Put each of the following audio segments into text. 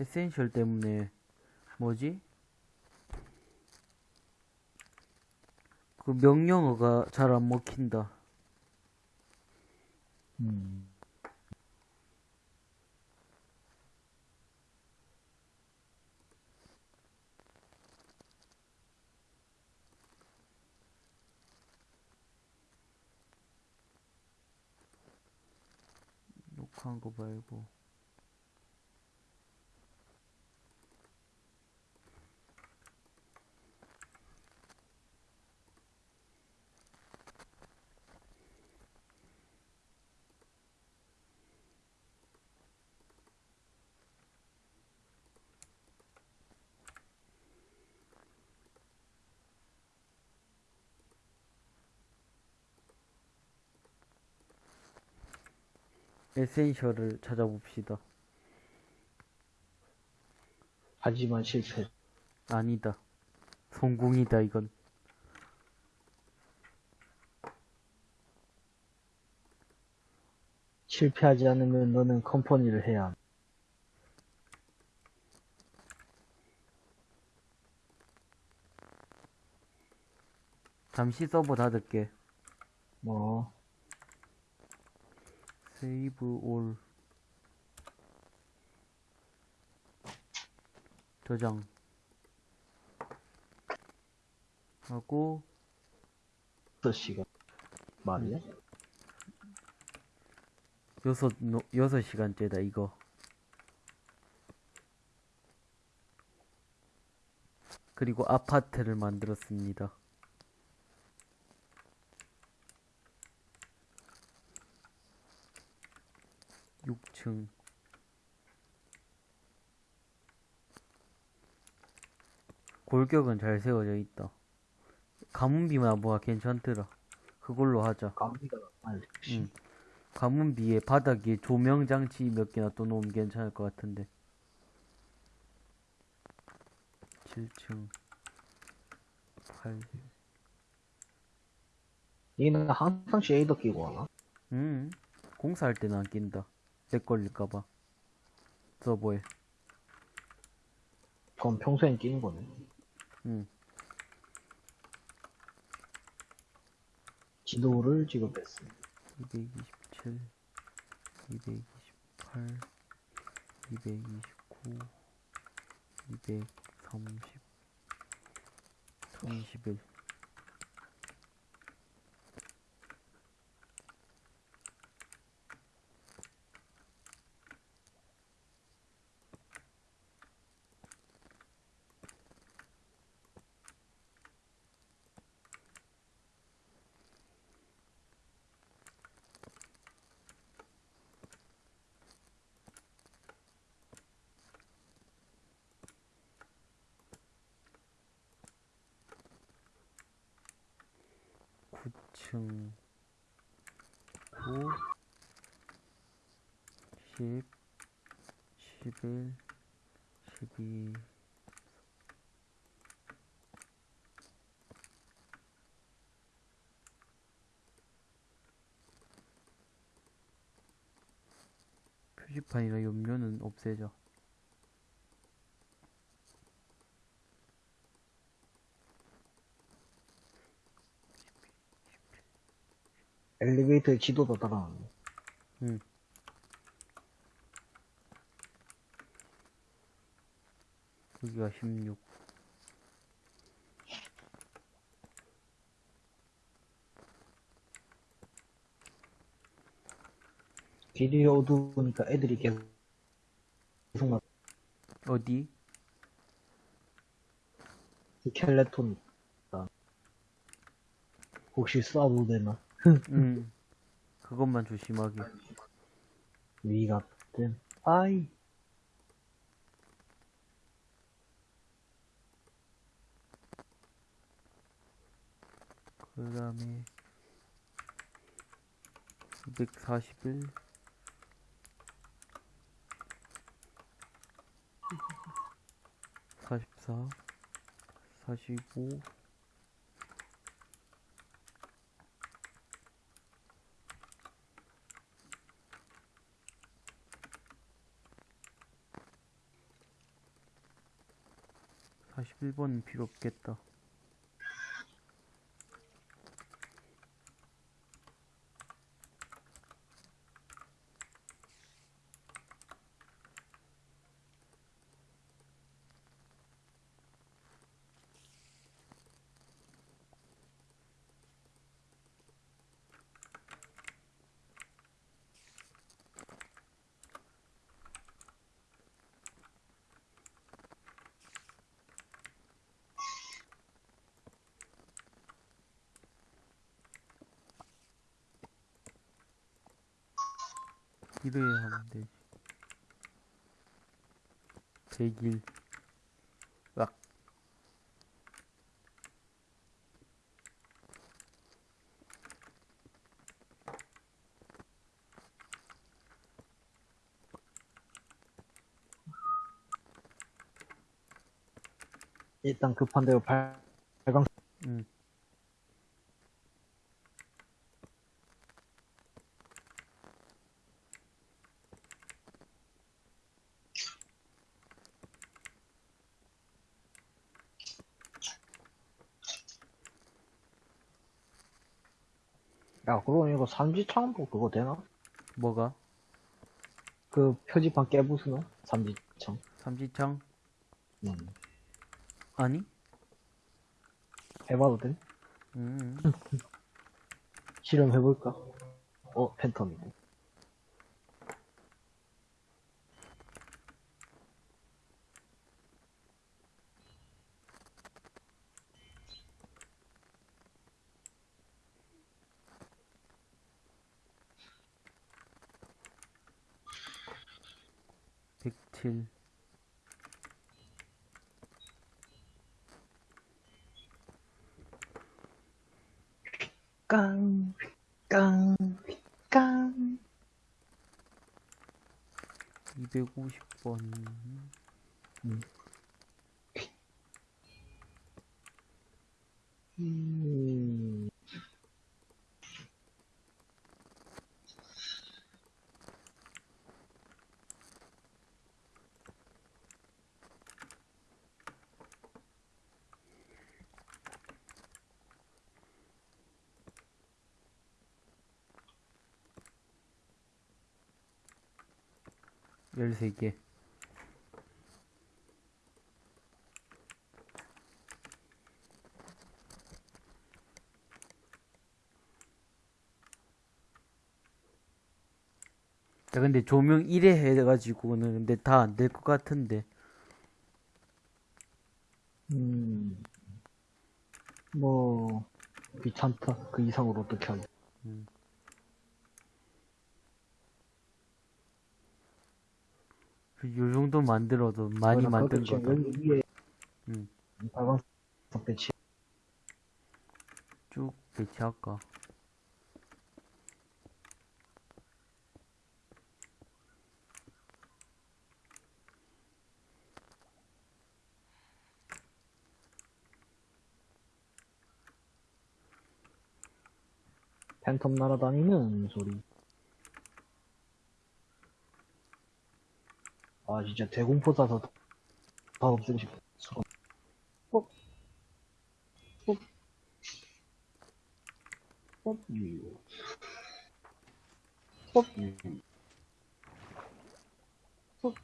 에센셜 때문에 뭐지? 그 명령어가 잘 안 먹힌다. 음. 녹화한 거 말고. 에센셜을 찾아봅시다. 하지만 실패. 아니다. 성공이다, 이건. 실패하지 않으면 너는 컴퍼니를 해야 함. 잠시 서버 닫을게. 뭐, 올. 저장. 하고, 6시간. 말이야? 여섯, 노, 여섯 시간째다, 이거. 그리고 아파트를 만들었습니다. 육층 골격은 잘 세워져 있다. 가문비만 뭐가 괜찮더라. 그걸로 하자. 감기가 많이 응. 응. 가문비에 바닥에 조명 장치 몇 개나 또 놓으면 괜찮을 것 같은데. 7층. 8. 얘는 항상 shader 끼고 하나? 음. 공사할 때는 안 낀다. lag 걸릴까봐. 서버에. 그건 평소엔 끼는 거네. 응. 지도를 지급했어. 227, 228, 229, 230, 1011. 구층 9, 10, 11, 12, 표지판이나 염료는 없애자. 엘리베이터에 지도도 달아놨네. 응. 여기가 16. 길이 어두우니까 애들이 계속 나 어디? 스켈레톤 있다. 혹시 쏴도 되나? 응. 그것만 조심하게. 위 같은 아이. 그 다음에 241 44 45 46 41번은 필요 없겠다. 하면 되지. 100일. 악. 일단 급한 대로 발, 발광, 응. 야, 그러면 이거 삼지창도 그거 되나? 뭐가? 그 표지판 깨부수나? 삼지창. 삼지창? 음. 아니? 해봐도 돼? 음. 실험해볼까? 어, 팬텀이고. 백칠. 깡, 깡, 깡. 250번. 음. 열세 개. 야, 근데 조명 1회 해가지고는 근데 다 안 될 것 같은데. 음. 뭐, 귀찮다. 그 이상으로 어떻게 하지? 요 정도 만들어도 많이 만든 거다. 지금 여기 위에 음. 빨간색 배치. 쭉 배치할까? 팬텀 날아다니는 소리. 아, 진짜 대공포 쏴서 다 없애고 싶어. 수건. 어? 어? 어? 유. 어? 유. 어?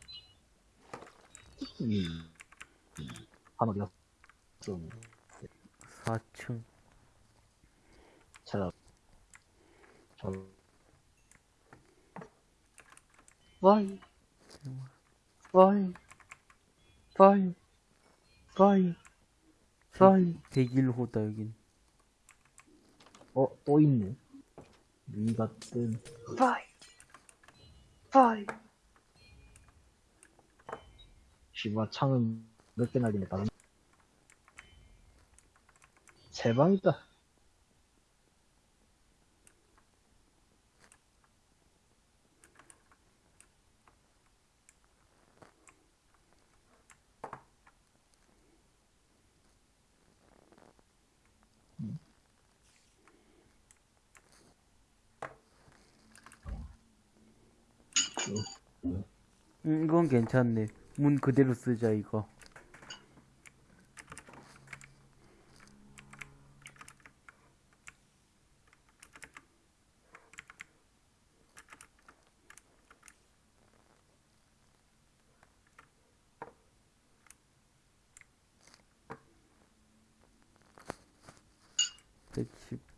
유. 한 어디 갔어? 4층. 찾아. 저. 와이. 와이. 와이. 와이. 와이. 101호다, 여긴. 어, 또 있네. 위 같은. 와이. 와이. 씨발, 창은 몇 개 날리네, 다른. 세 방이다. 음, 이건 괜찮네. 문 그대로 쓰자, 이거. 110.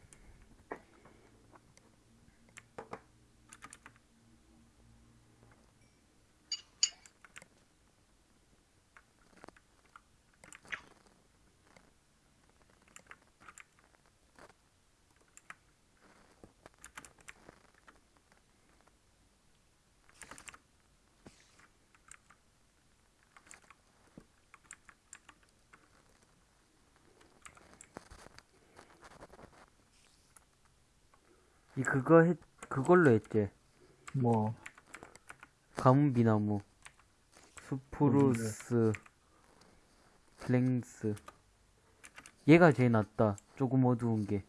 이 그거 했 그걸로 했지. 뭐, 가문비나무, spruce, planks. 얘가 제일 낫다. 조금 어두운 게.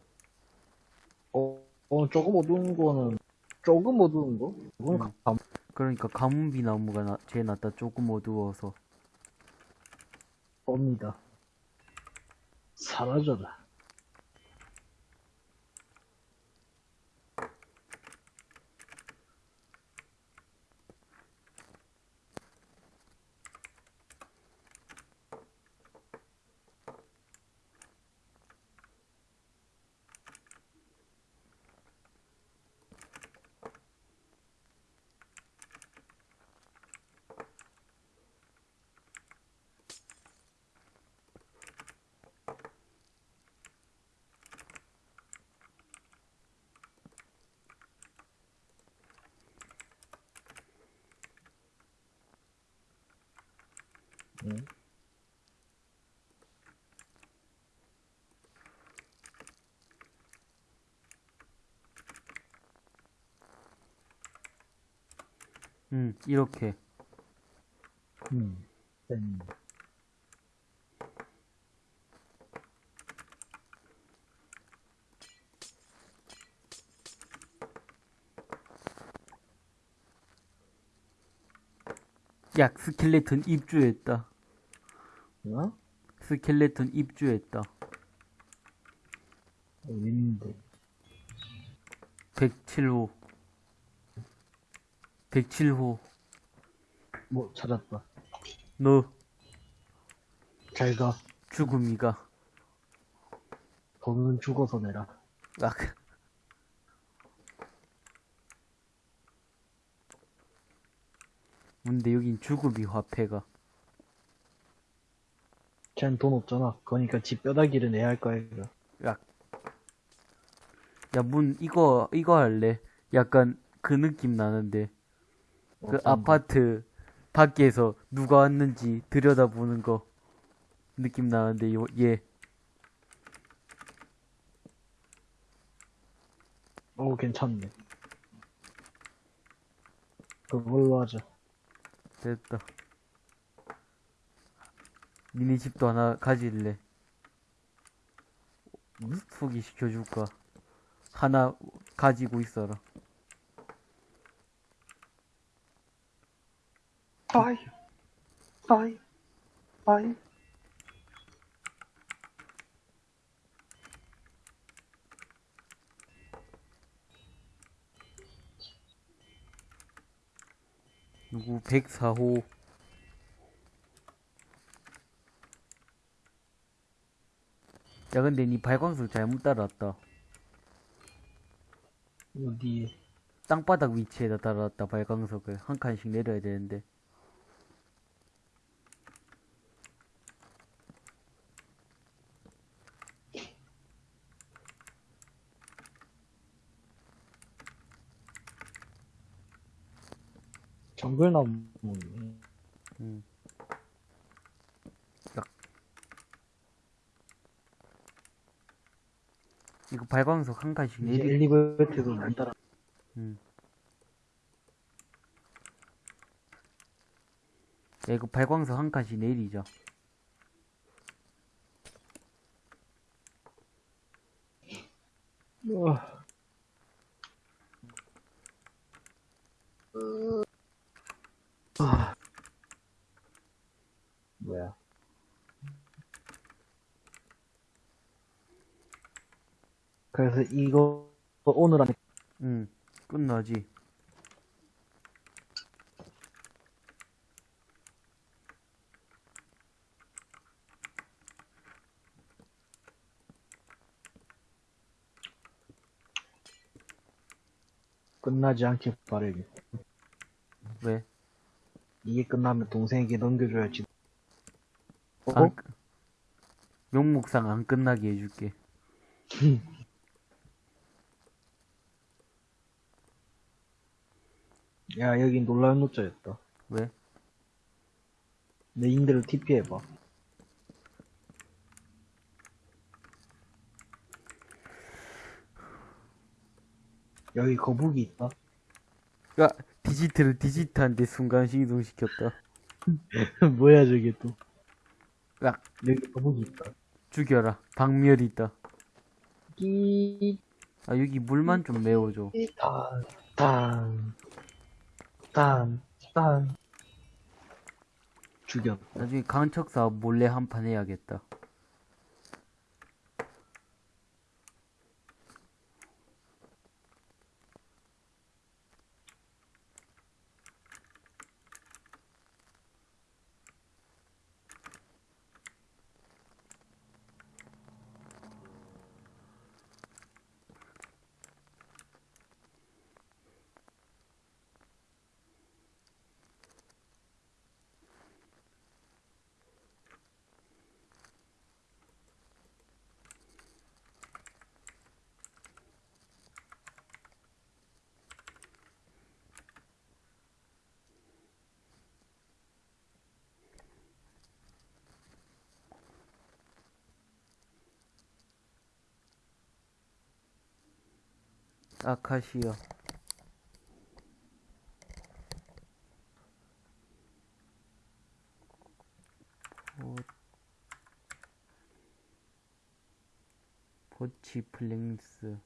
어, 어, 조금 어두운 거는, 조금 어두운 거? 그건 음. 감, 그러니까 가문비나무가 나, 제일 낫다. 조금 어두워서. 겁니다. 사라져라. 응? 음, 이렇게. 음, 음. 야, 스켈레톤 입주했다. 어? 스켈레톤 입주했다. 어딘데? 107호. 107호. 뭐, 찾았다. 너 잘 가. 죽음이가. 돈은 죽어서 내라. 악. 근데 여긴 죽음이 화폐가. 쟨돈 없잖아. 그러니까 집 뼈다귀를 내야 할 거야, 이거. 야, 문, 이거, 이거 할래? 약간 그 느낌 나는데. 그 어떤 거? 아파트 밖에서 누가 왔는지 들여다보는 거 느낌 나는데, 요, 얘. 어, 괜찮네. 그걸로 하자. 됐다. 니네 집도 하나 가질래? 소개시켜줄까? 하나 가지고 있어라. 아이, 아이, 아이. 누구? 104호. 야 근데 니 발광석 잘못 따라왔다. 어디, 땅바닥 위치에다 따라왔다 발광석을. 한 칸씩 내려야 되는데 정글나무. 음. 야. 이거 발광석 한 칸씩 이제 내리 엘리베이터도 못 따라. 음. 야 이거 발광석 한 칸씩 내리자 우 이거 오늘 안에 응 끝나지 끝나지 않길 바래요 왜? 이게 끝나면 동생에게 넘겨줘야지 어? 안, 명목상 안 끝나게 해줄게 야, 여기 놀라운 노자였다. 왜? 내 인대로 TP 해봐. 여기 거북이 있다. 야, 디지트를 디지트한테 순간식 이동시켰다. 뭐야, 저게 또. 야, 여기 거북이 있다. 죽여라. 박멸이 있다. 끼, 아, 여기 물만 좀 메워줘. 딴, 딴, 딴, 딴. 죽여. 나중에 강척사 몰래 한 판 해야겠다. 아카시아. 보... 보치 플랭스.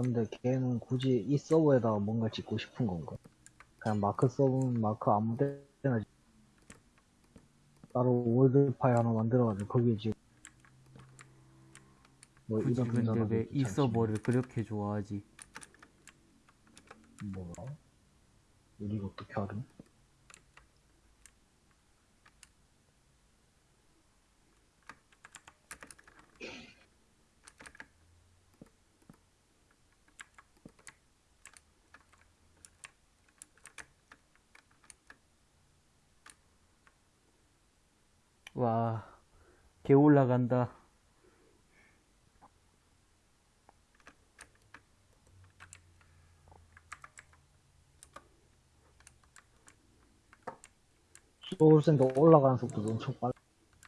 근데 걔는 굳이 이 서버에다가 뭔가 짓고 싶은 건가? 그냥 마크 서버는 마크 아무 데나 짓- 따로 world 파일 하나 만들어가지고 거기에 지금 뭐 굳이 이런 근데 왜 이. 서버를 그렇게 좋아하지? 뭐야? 우리가 어떻게 알아? 와, 개 올라간다. soul sand 올라가는 속도도 엄청 빨라.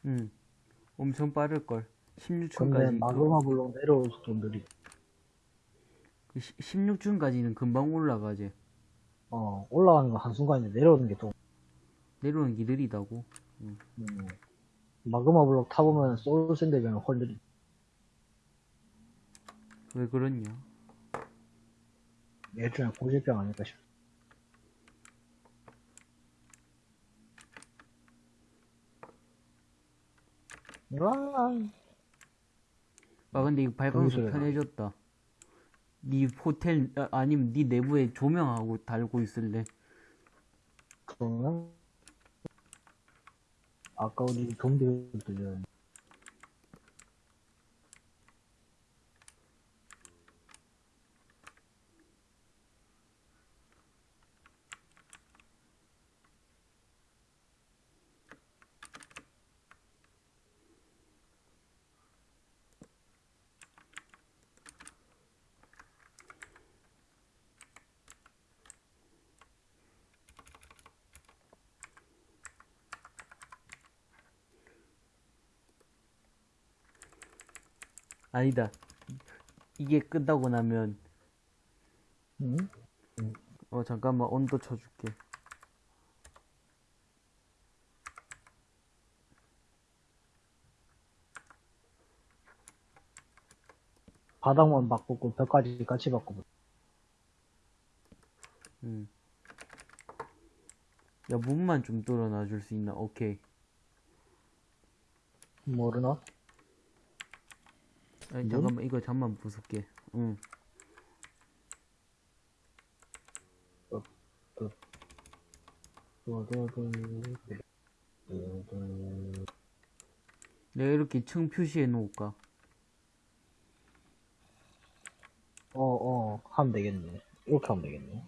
응. 엄청 빠를걸. 근데 16층까지. 마그마 블록 내려올 속도 느리. 16층까지는 금방 올라가지. 어, 올라가는 건 한순간인데 내려오는 게 좀, 내려오는 게 느리다고. 음, 마그마 블록 타보면 비하면 훨 느리. 왜 그러냐? 예전에 고질병 아닐까 싶어. 와, 아, 근데 이거 발광석 편해졌다. 네 호텔, 아, 아니면 네 내부에 조명하고 달고 있을래. 그러면 아까 우리 좀비들 들려. 아니다. 이게 끝나고 나면, 응? 어, 잠깐만, 온도 쳐줄게. 바닥만 바꾸고 벽까지 같이 바꾸고. 응. 야, 문만 좀 뚫어놔 줄 수 있나? 오케이. 모르나? 아니, 문? 잠깐만, 이거 잠만 부술게. 응. 내가 이렇게 층 표시해 놓을까? 어, 어, 하면 되겠네. 이렇게 하면 되겠네.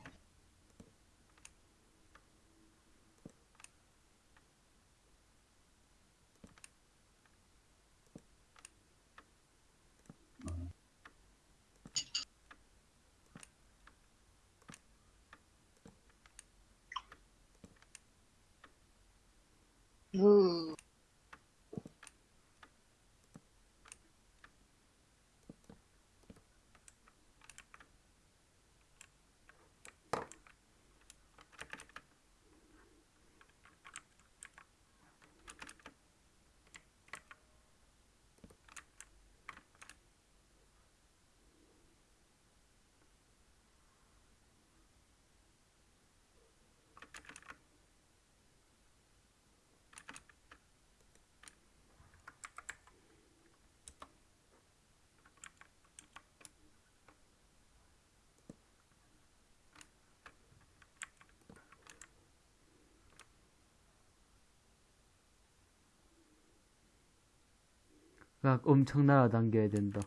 막 엄청 날아당겨야 된다.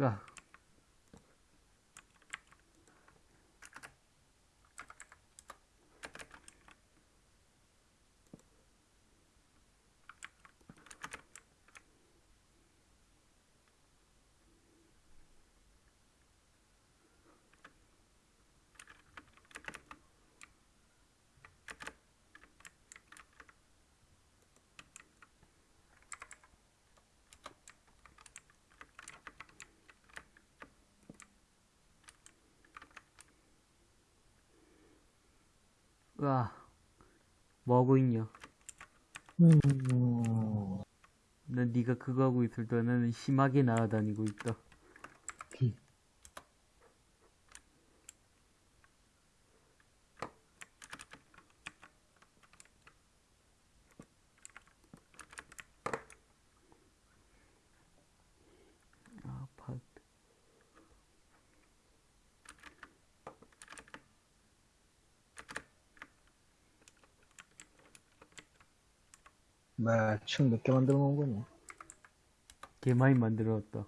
야, 와, 뭐하고 있냐? 음, 난 네가 그거 하고 있을 때 나는 심하게 날아다니고 있다. 아파트. 층몇개 만들어 놓은 거냐? 개 많이 만들어왔다.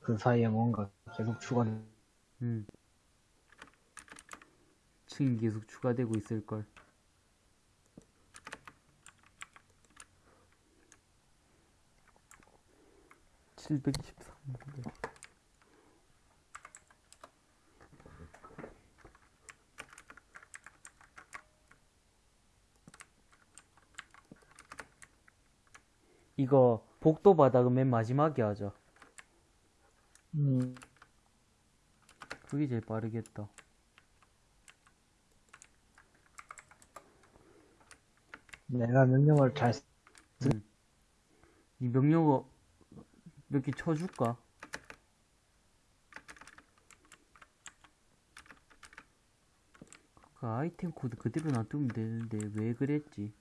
그 사이에 뭔가 계속 추가돼. 음. 층이 계속 추가되고 있을걸. 칠백십삼. 이거 복도 바닥은 맨 마지막에 하자. 음, 그게 제일 빠르겠다. 내가 명령을 잘, 쓰- 음. 이 명령어 몇 개 쳐줄까? 그 아이템 코드 그대로 놔두면 되는데 왜 그랬지?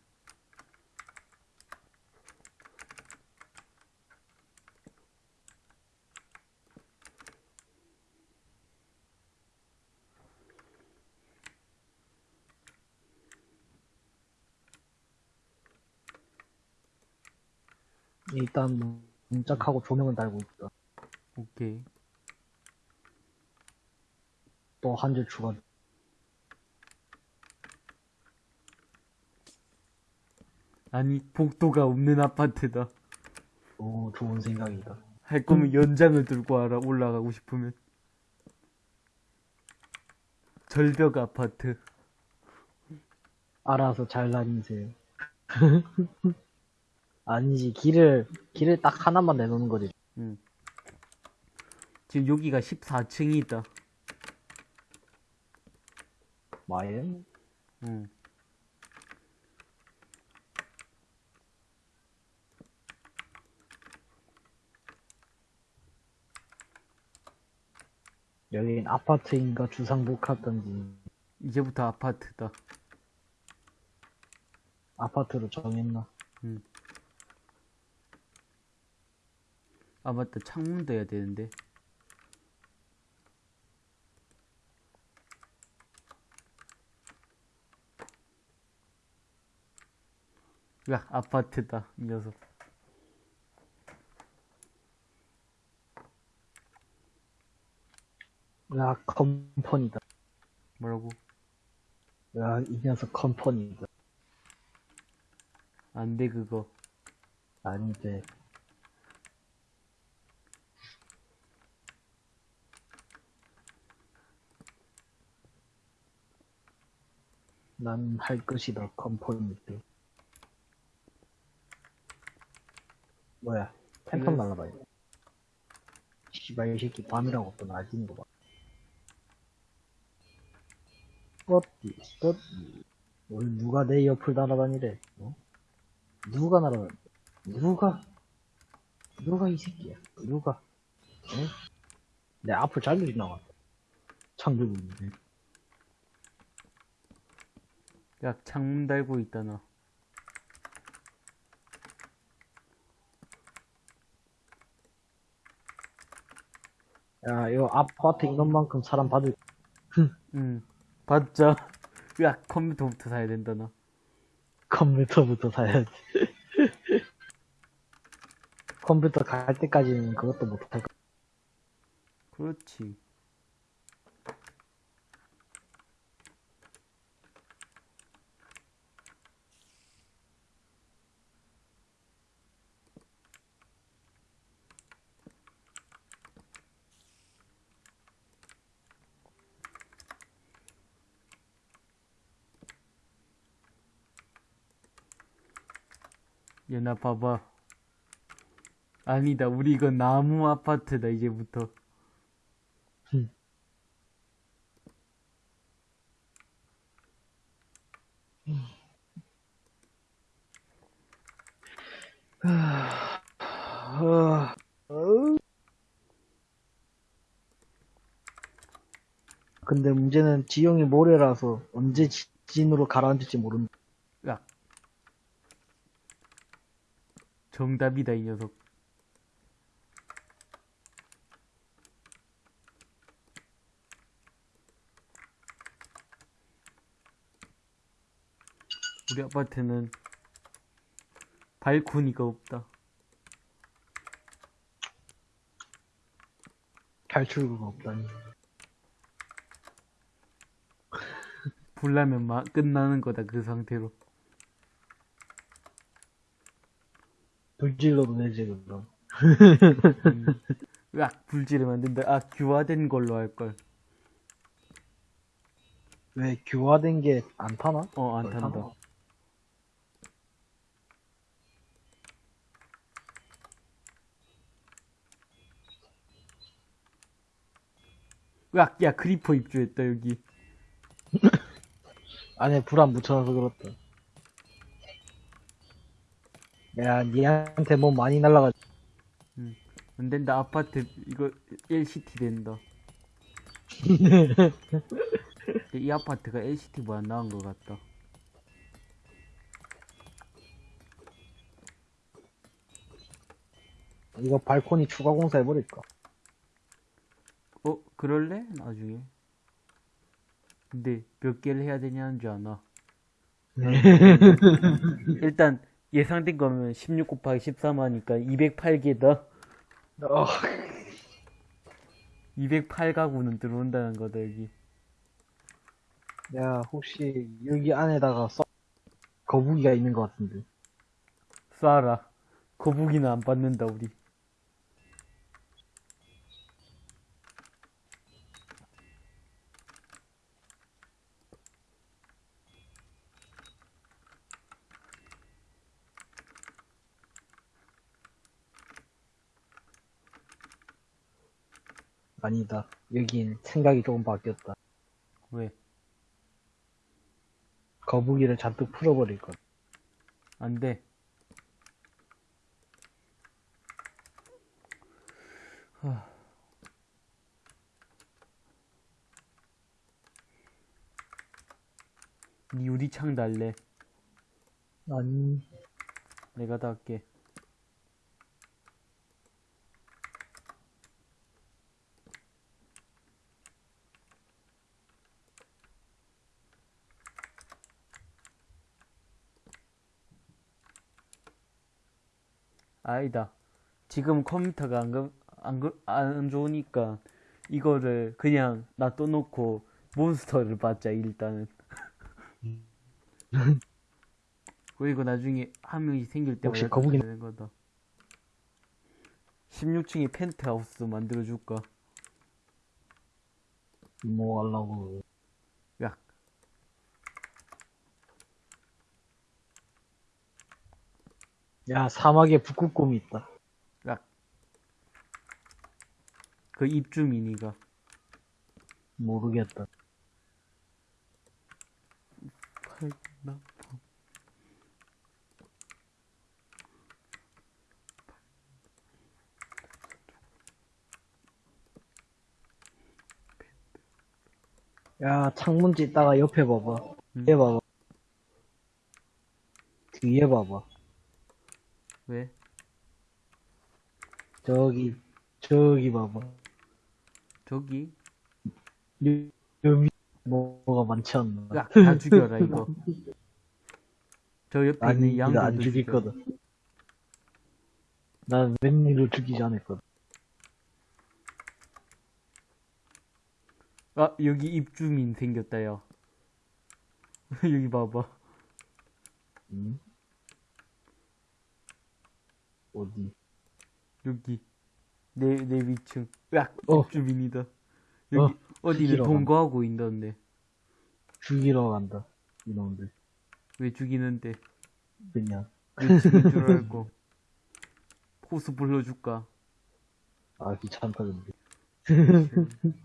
일단 문짝하고 조명은 달고 있다. 오케이. 또 한 줄 추가. 아니 복도가 없는 아파트다. 오, 좋은 생각이다. 할 거면 연장을 들고 와라 올라가고 싶으면. 절벽 아파트. 알아서 잘 다니세요. 아니지, 길을, 길을 딱 하나만 내놓는 거지. 지금 여기가 14층이다. 마엔? 응. 여긴 아파트인가 주상복 하던지 이제부터 아파트다. 아파트로 정했나? 아, 맞다. 창문도 해야 되는데. 야, 아파트다. 이 녀석. 야, 컴퍼니다. 뭐라고? 야, 이 녀석 컴퍼니다. 안 돼, 그거. 아니 난 할 것이다, 컴퍼니트. 뭐야, 팬텀 그래. 날라다니. 씨발, 이 새끼 밤이라고 또 낮은 거 봐. 뻗디, 뻗디. 오늘 누가 내 옆을 날아다니래, 어? 누가 날아다니? 누가? 누가 이 새끼야? 누가? 응? 내 앞을 잘려 지나갔다. 있는데. 야, 창문 달고 있다, 나. 야, 이거 아파트 인원만큼 사람 받을, 응. 봤자. 야, 컴퓨터부터 사야 된다, 나. 컴퓨터부터 사야지. 컴퓨터 갈 때까지는 그것도 못할 거. 그렇지. 얘나 봐봐. 아니다, 우리 이거 나무 아파트다, 이제부터. 근데 문제는 지형이 모래라서 언제 지진으로 가라앉을지 모른다. 야. 정답이다, 이 녀석. 우리 아파트는 발코니가 없다. 탈출구가 없다니. 불나면 막 끝나는 거다, 그 상태로. 불질러도 되지, 그럼. 음. 으악, 불지를 만든다. 아, 규화된 걸로 할걸. 왜 교화된 게 안 타나? 어, 안뭘 탄다. 타나? 으악, 야, creeper 입주했다, 여기. 안에 불 안 붙여놔서 그렇다. 야, 니한테 뭐 많이 날라가. 안 된다, 아파트, 이거, LCT 된다. 이 아파트가 LCT보다 나은 것 같다. 이거 발코니 추가 공사 해버릴까? 어, 그럴래? 나중에. 근데 몇 개를 해야 되냐는 줄 아나. 일단 예상된 거면 16 곱하기 13 하니까 208개다. 어, 208가구는 들어온다는 거다, 여기. 야, 혹시 여기 안에다가 써 거북이가 있는 것 같은데. 쏴라. 거북이는 안 받는다, 우리. 아니다. 여긴 생각이 조금 바뀌었다. 왜? 거북이를 잔뜩 풀어버릴 것. 안 돼. 하. 니 유리창 달래. 아니, 내가 다 할게. 아니다. 지금 컴퓨터가 안, 그- 안, 그- 안 좋으니까 이거를 그냥 놔둬놓고 몬스터를 받자, 일단은. 그리고 나중에 한 명이 생길 때마다 혹시 거북이- 되는 거다. 16층에 펜트하우스 만들어줄까? 뭐 하려고. 야, 야, 사막에 북극곰이 있다. 야. 그 입주민이가. 모르겠다. 팔나? 야, 창문지 있다가 옆에 봐봐. 음. 뒤에 봐봐. 뒤에 봐봐. 왜? 저기, 저기 봐봐. 저기? 여- 여기 뭐가 많지 않나? 야, 다 죽여라, 이거. 저 옆에 아니, 있는 이거 양도 안 죽일 거다. 난 웬일로 죽이지 않았거든. 아, 여기 입주민 생겼다, 야. 여기 봐봐. 응? 어디? 여기. 내, 내 위층. 야, 어. 입주민이다. 여기, 어, 죽이러 동거하고 있던데. 죽이러 간다. 이놈들. 왜 죽이는데? 그냥. 왜 죽인 줄 알고. 호수 불러줄까? 아, 귀찮다, 근데.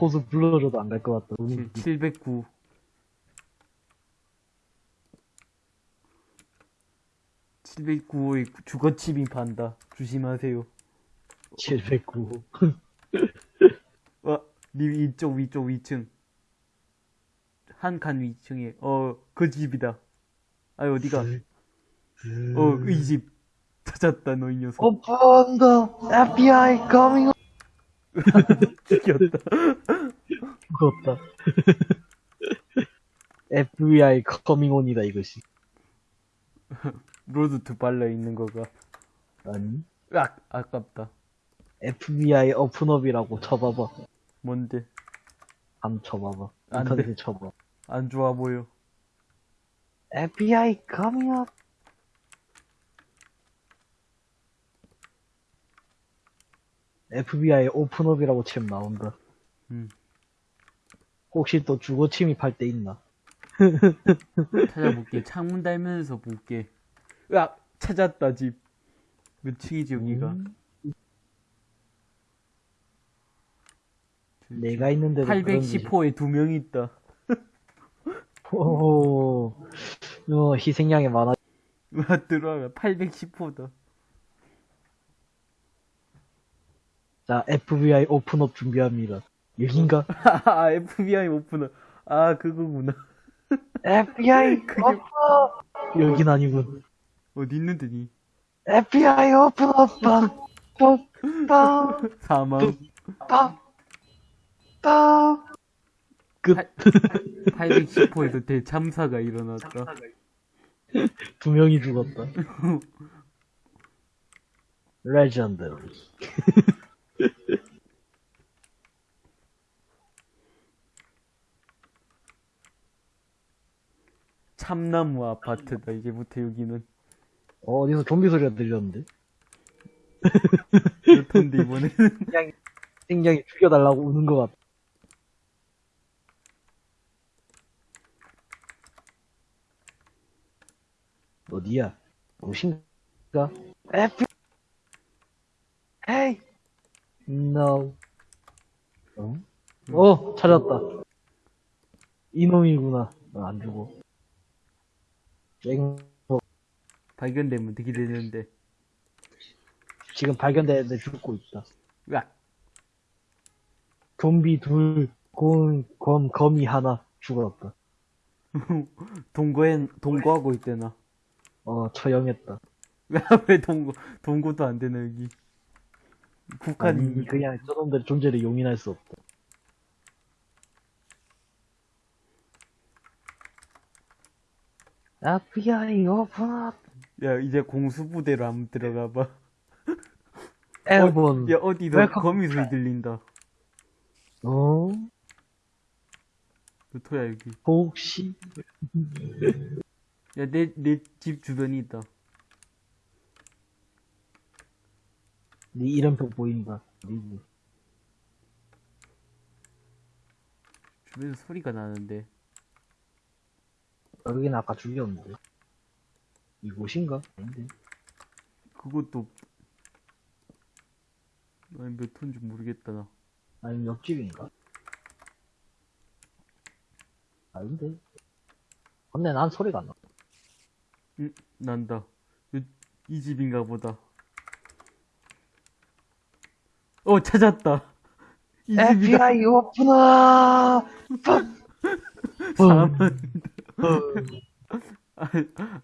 호수 불러줘도 안 갈 것 같다. 음, 709. (709호의) 주거 침입한다. 조심하세요. 709. 어, 님 이쪽 위쪽 위층. 한 칸 위층에. 어 그 집이다. 아 어디가? 어 이 집. 찾았다 너 이 녀석. 오픈 더 FBI coming. 죽였다. 죽었다. FBI coming on이다, 이것이. 로드 투 발라 있는 거가 아니. 으악 아깝다 FBI 오픈업이라고 쳐봐봐. 뭔데 안 쳐봐봐. 안 인터넷에 쳐봐. 안 좋아 보여 FBI coming up. FBI 오픈업이라고 치면 나온다. 음 혹시 또 주거 침입할 때 있나? 찾아볼게 창문 달면서 볼게 으악 찾았다 집 몇 층이지 여기가 음, 내가 있는 데도 짓이- 810호에 두명 있다. 오, 어, 희생양이 많아. 와, 들어가. 810호다. 자, FBI open up 준비합니다. 여긴가? 아, FBI open up. 아, 그거구나. FBI open up! 여긴 아니군. 어디 있는데, 니? FBI open up! 빵! 빵! 빵! 사망. 빵! 빵! 끝. 810호에서 대참사가 일어났다. 두 명이 죽었다. 레전드. 참나무 아파트다, 이제부터 여기는. 어, 어디서 좀비 소리가 들렸는데? 그렇던데, 이번에는. 그냥 생명이 죽여달라고 우는 것 같아. 어디야? 무엇인가? F Hey! No. 어? 어, 찾았다. 이놈이구나. 어, 안 죽어. 앵, 발견되면 어떻게 되는데. 지금 발견되는데 죽고 있다. 으악. 좀비 둘, 곰, 검, 거미 하나 죽었다. 동거엔, 동거하고 있대나. 어, 처형했다. 왜 동거, 동거도 안 되나, 여기. 북한이. 아니, 그냥 저놈들의 존재를 용인할 수 없다. FBI 오픈 야, 이제 공수부대로 한번 들어가봐. 에어본 야, 어디서 웰컴 거미 소리 들린다. 어? 루토야, 여기. 혹시 야, 내, 내 집 주변이 있다. 네 이름표 보인다 리뷰 주변에서 소리가 나는데. 여긴 아까 죽였는데 이곳인가? 아닌데 그것도. 아니, 몇 톤인지 모르겠다, 나. 아니면 옆집인가? 아닌데 근데 난 소리가 안 나. 응, 난다. 이, 이 집인가 보다. 어, 찾았다. 이 집이다. FBI 오픈아! 사람. 아니,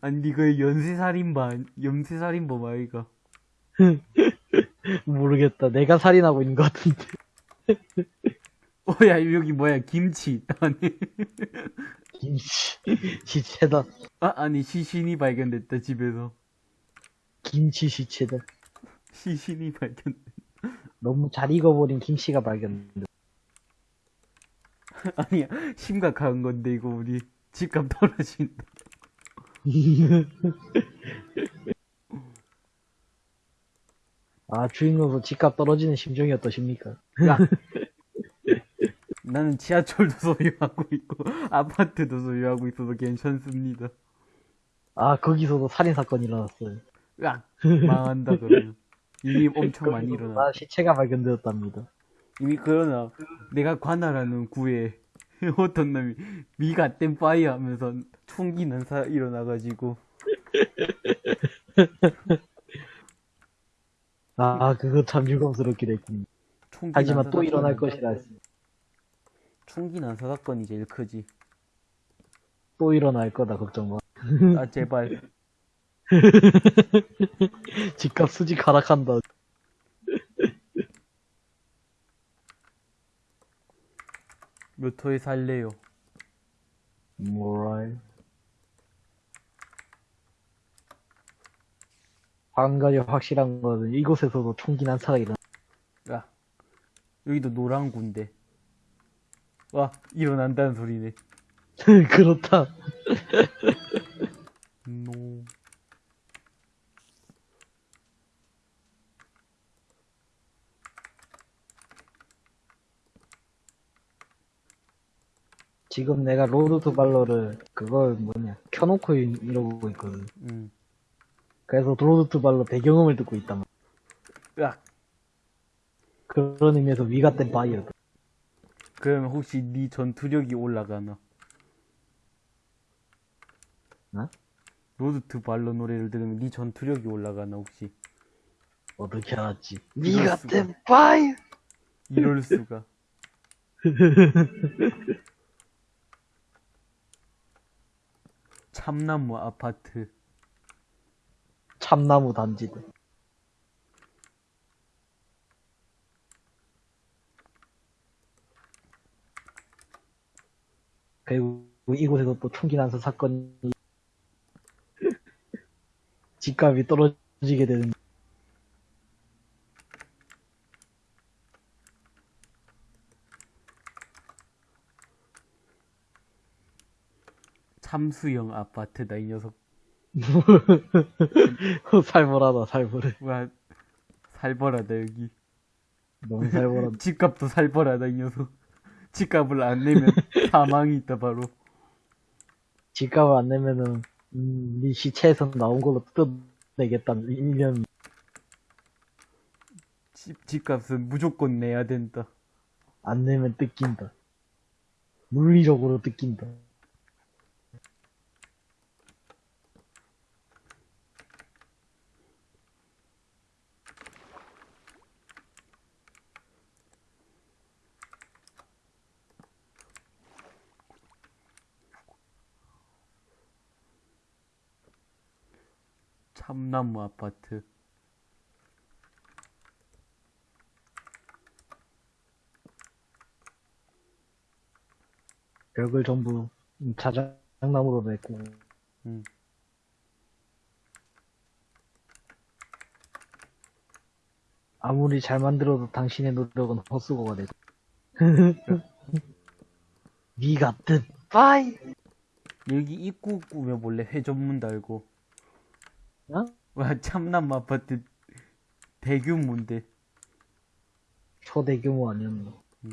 아니, 이거 연쇄살인마, 아니- 연쇄살인범 아이가. 모르겠다. 내가 살인하고 있는 것 같은데. 어, 야, 여기 뭐야, 김치. 아니, 김치. 시체다. 아, 아니, 시신이 발견됐다, 집에서. 김치 시체다. 시신이 발견. 너무 잘 익어버린 김치가 발견된다. 아니야, 심각한 건데, 이거 우리 집값 떨어진다. 아, 주인공도 집값 떨어지는 심정이 어떠십니까? 야. 나는 지하철도 소유하고 있고, 아파트도 소유하고 있어서 괜찮습니다. 아, 거기서도 살인사건이 일어났어요. 으악! 망한다, 그러면. 이미 엄청 많이 일어나. 나 시체가 발견되었답니다. 이미 그러나, 내가 관할하는 구에 어떤 놈이 미가 땜 파이어 하면서 총기 난사 일어나가지고, 아, 그거 참 유감스럽게 됐군. 총기 하지만 난사 또 일어날 것이라. 총기 난사 사건이 제일 크지. 또 일어날 거다, 걱정 마. 아, 제발. 집값 수직 하락한다. 몇 호에 살래요? 뭐랄. 한 가지 확실한 거는 이곳에서도 총기 난사가 일어나. 야, 여기도 노란 군데. 와, 일어난다는 소리네. 그렇다. 노. 지금 내가 Road to Valor를 그걸 뭐냐 켜놓고 이- 이러고 있거든. 음. 그래서 Road to Valor 배경음을 듣고 있단 말이야. 야, 그런 의미에서 위가 땐 바이어다. 그러면 혹시 네 전투력이 올라가나? 어? 로드 투 발로 노래를 들으면 네 전투력이 올라가나 혹시? 어떻게 알았지? 위가. 땐 바이어. 이럴 수가. 참나무 아파트. 참나무 단지다. 그리고 이곳에서 또 총기 난사 사건이 집값이 떨어지게 되는 참수형 아파트다 이 녀석. 살벌하다 살벌해 와 살벌하다 여기. 너무 살벌하다 집값도 살벌하다 이 녀석. 집값을 안 내면 사망이 있다 바로. 집값을 안 내면은 음, 네 시체에서 나온 걸로 뜯어내겠다는 일념 집 집값은 무조건 내야 된다. 안 내면 뜯긴다 물리적으로 뜯긴다 참나무 아파트. 벽을 전부 자작나무로 냈고 음. 아무리 잘 만들어도 당신의 노력은 헛수고가 되고 니 같은 빠이 여기 입구 꾸며 몰래 회전문 달고. 어? 와, 참나무 아파트 대규모인데. 초대규모 아니었나 음.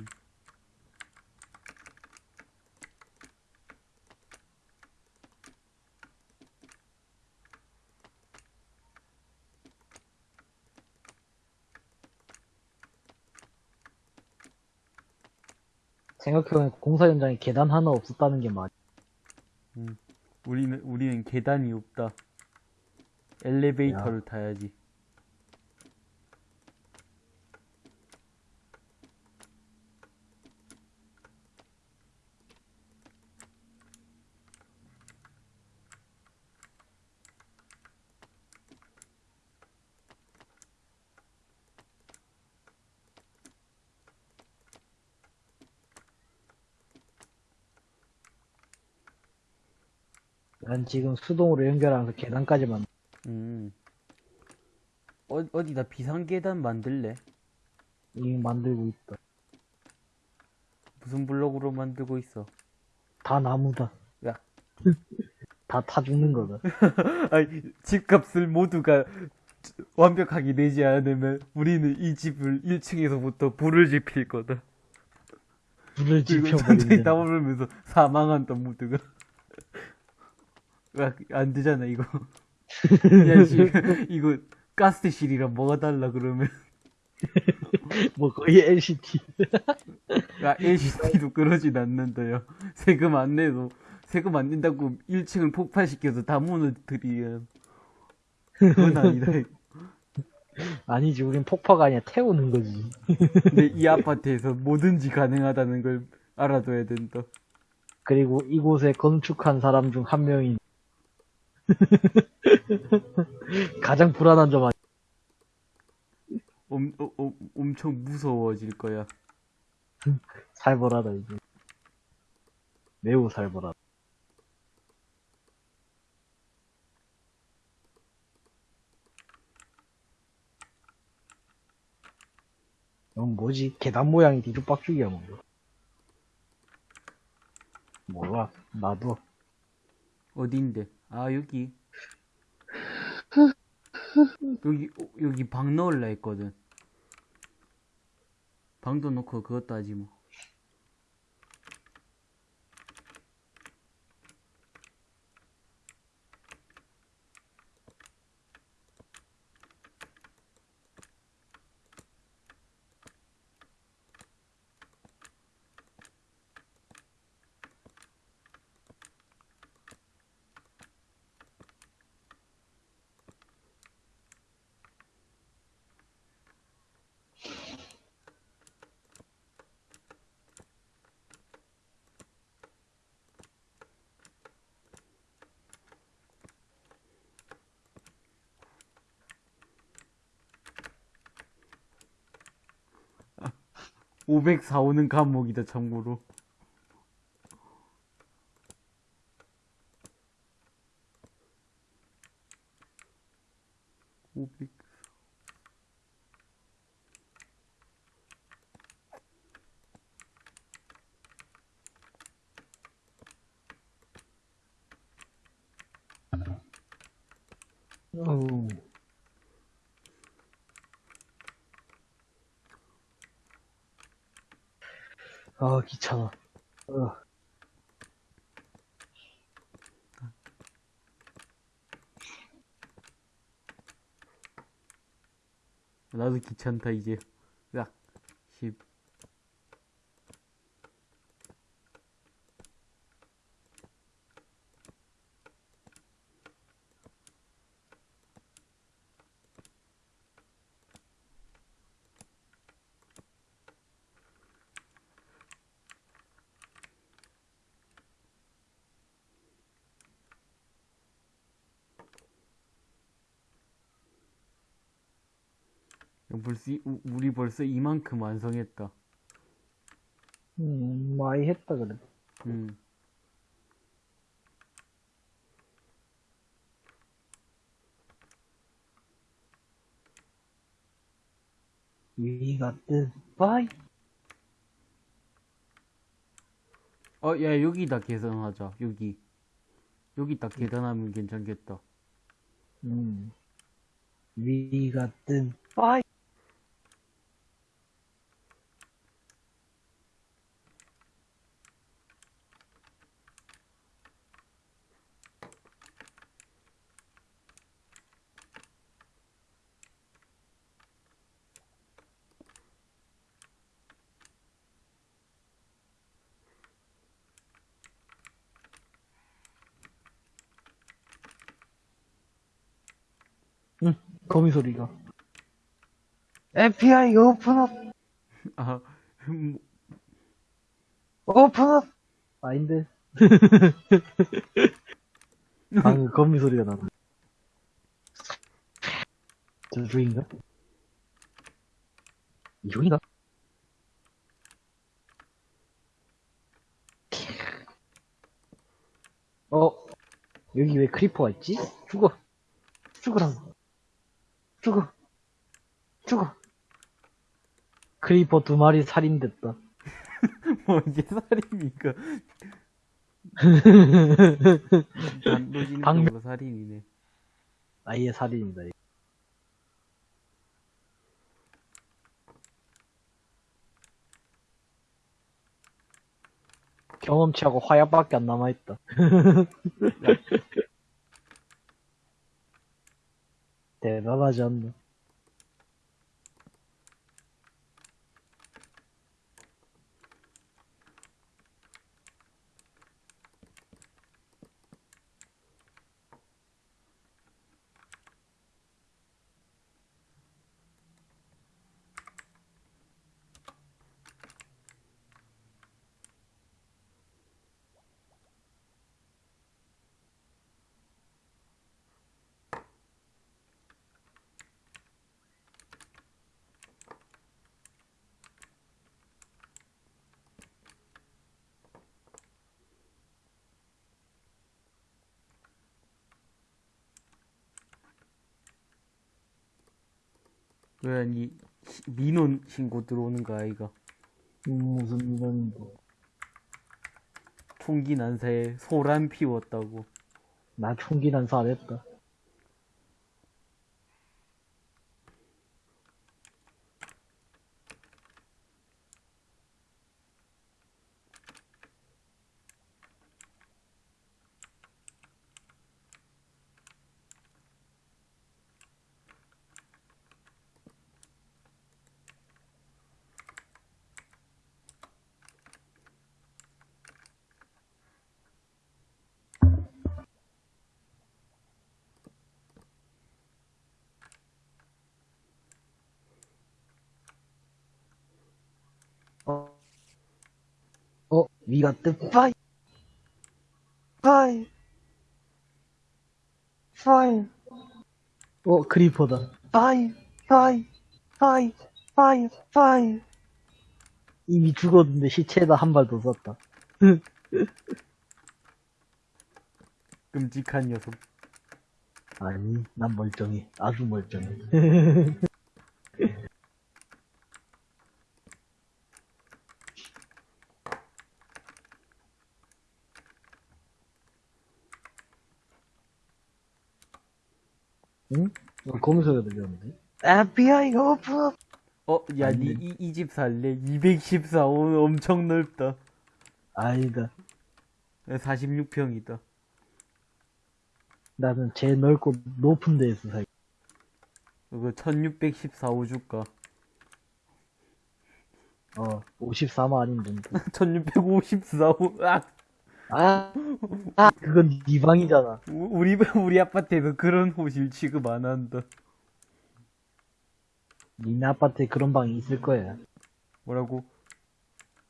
생각해보면 공사 현장에 계단 하나 없었다는 게 맞아 우리는, 우리는 계단이 없다. 엘리베이터를 타야지. 난 지금 수동으로 연결하면서 계단까지만 음. 어, 어디다 비상계단 만들래? 이미 만들고 있다 무슨 블록으로 만들고 있어? 다 나무다 야. 다 타 죽는 거다 아니, 집값을 모두가 완벽하게 내지 않으면 우리는 이 집을 1층에서부터 불을 지필 거다. 불을 지펴버리는 타오르면서 사망한다, 모두가. 야, 안 되잖아, 이거. 야, 씨, 이거 가스실이랑 뭐가 달라, 그러면. 뭐 거의 LCT 야, LCD도 그러진 않는다요. 세금 안 내도, 세금 안 낸다고 1층을 폭파시켜서 다 무너뜨리면. 그건 아니다. 아니지 우린 폭파가 아니라 태우는 거지 근데 이 아파트에서 뭐든지 가능하다는 걸 알아둬야 된다. 그리고 이곳에 건축한 사람 중 한 명인 가장 불안한 점 아니 엄, 어, 어, 엄청 무서워질 거야. 살벌하다 이제 매우 살벌하다 이건 뭐지? 계단 모양이 뒤죽박죽이야 뭔가 몰라 나도 어딘데? 아, 여기. 여기, 어, 여기 방 넣을라 했거든. 방도 넣고 그것도 하지 뭐. 504호는 감옥이다, 참고로. 오백. 어우. 아 귀찮아 어. 나도 귀찮다, 이제. 벌써 이만큼 완성했다. 음, 많이 했다, 그래. 음. 위가 뜬, 빠이. 어, 야, 여기다 계산하자. 여기. 여기 딱 계산하면 괜찮겠다. 음. 위가 뜬, 빠이. 응, 거미 소리가. FBI 오픈업! 아, 음, 오픈업! 아닌데. 방금 거미 소리가 나네. 저쪽인가? 이쪽인가? 어, 여기 왜 creeper가 있지? 죽어. 죽으라고. 죽어. 죽어. creeper 두 마리 살인됐다. 뭐, 이게 살인이니까. 단도직입적으로 살인이네. 아예 살인이다. 경험치하고 화약밖에 안 남아있다. 대단하지 않나? 왜, 아 니, 시- 민원 신고 들어오는 거 아이가? 음, 무슨 이런데. 총기 난사에 소란 피웠다고. 나 총기 난사 안 했다. 어, 어, 뜨, 파이! 파이! 파이! 어, creeper다. 파이! 파이! 파이! 파이! 파이! 이미 죽었는데 시체에다 한 발 더 썼다. 끔찍한 녀석. 아니, 난 멀쩡해. 아주 멀쩡해. 응? 어, 거미소리가 들렸는데? FBI 오픈! 어, 야, 안니 돼. 이, 이 집 살래? 214, 오, 엄청 넓다. 아니다. 46평이다. 나는 제일 넓고 높은 데에서 살. 그거 1614호 줄까? 어, 54만 아닌데. 1654호, 아! 아, 아, 그건 네 방이잖아. 우- 우리, 우리 아파트에서 그런 호실 취급 안 한다. 니네 아파트에 그런 방이 있을 거야. 뭐라고?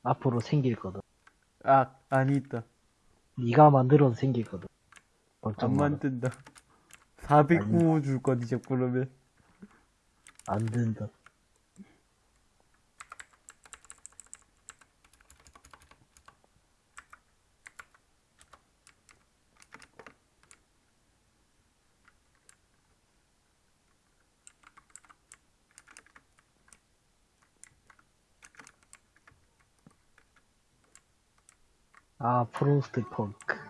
앞으로 생길 거다. 아, 아니 있다. 네가 만들어서 생길 거다. 안 마. 만든다. 409호 줄 거니, 자꾸 그러면. 안 된다. 아, 프로스트 펑크.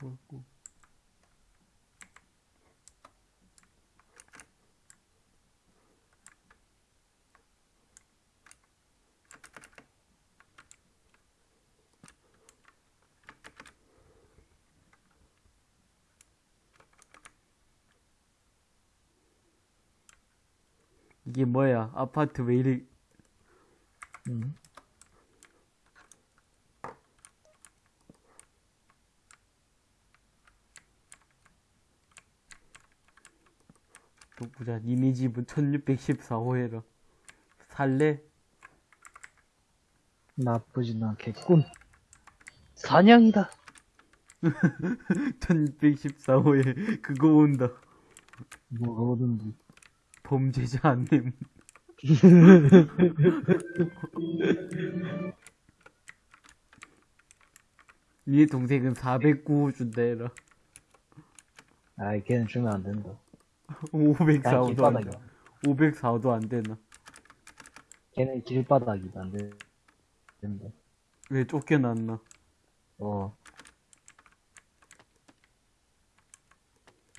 뭐고. 이게 뭐야? 아파트 왜 이리 음. 또 보자. 니네 집은 1614호해라. 살래? 나쁘진 않겠군. 사냥이다. 1614호에 그거 온다. 뭐로든지. 범죄자 안내. 니네 동생은 409호 준다 해라. 아이, 걔는 주면 안 된다. 504호도 안. 돼. 504호도 안 되나. 걔는 길바닥이다, 안 돼. 된다. 왜 쫓겨났나? 어,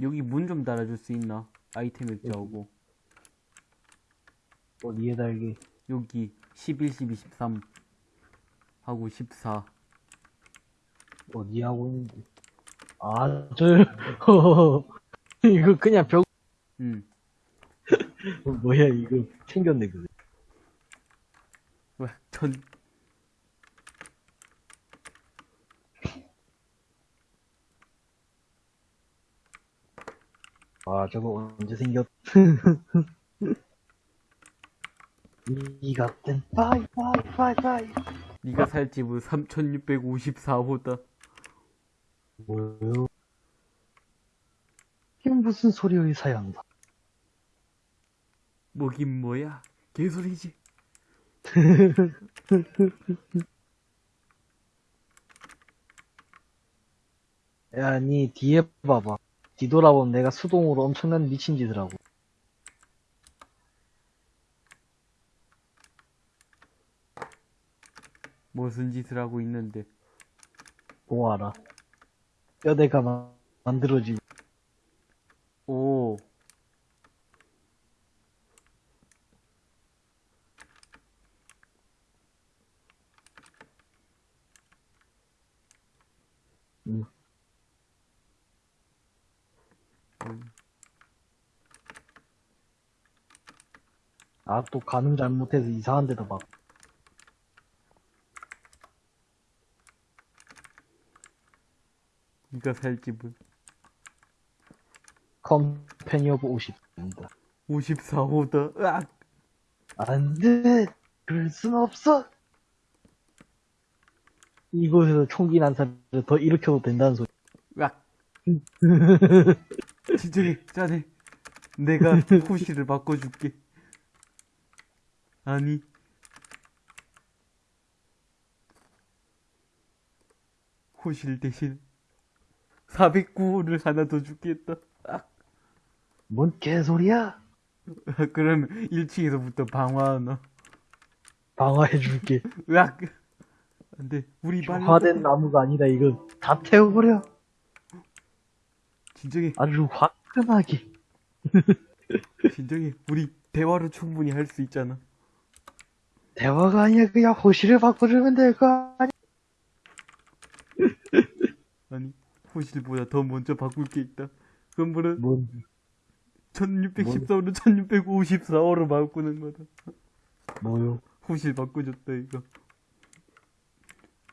여기 문 좀 달아줄 수 있나? 아이템 액자하고. 어디에 달게. 여기 11, 12, 13 하고 14. 어디 하고 있는지. 아, 저, 이거 그냥 벽, 응. 어, 뭐야, 이거 챙겼네, 그거. 왜, 전, 아, 저거 언제 생겼, 이 같은, 파이, 파이, 파이, 파이. 네가 살 집은 3654호다. 뭐요? 이게 무슨 소리를 사양다. 뭐긴 뭐야? 개소리지. 야, 니 뒤에 봐봐. 뒤돌아보면 내가 수동으로 엄청난 미친 짓을 하고. 무슨 짓을 하고 있는데. 보아라. 뼈대가 마- 만들어지고. 오. 음. 음. 아, 또 가늠 잘못해서 이상한 데도 막. 네가 살 집은 컴패니 오브 50입니다. 54호다. 으악! 안 돼! 그럴 순 없어! 이곳에서 총기 난사를 더 일으켜도 된다는 소리. 으악! 진정해, 짜네. 내가 호시를 바꿔줄게. 아니. 호실 대신 409호를 하나 더 주겠다. 아, 뭔 개소리야? 그럼 1층에서부터 방어하나. 방어해줄게. 으악! 안 돼. 우리 빨리. 화된 나무가 아니다, 이거. 다 태워버려. 진정해, 아주 화끈하게. 진정해. 우리 대화로 충분히 할 수 있잖아. 대화가 아니야, 그냥 호시를 바꿔주면 될 거 아니야. 아니, 호실보다 더 먼저 바꿀 게 있다. 그럼 뭔, 1614호로 1654호로 바꾸는 거다. 뭐요? 호실 바꿔줬다, 이거.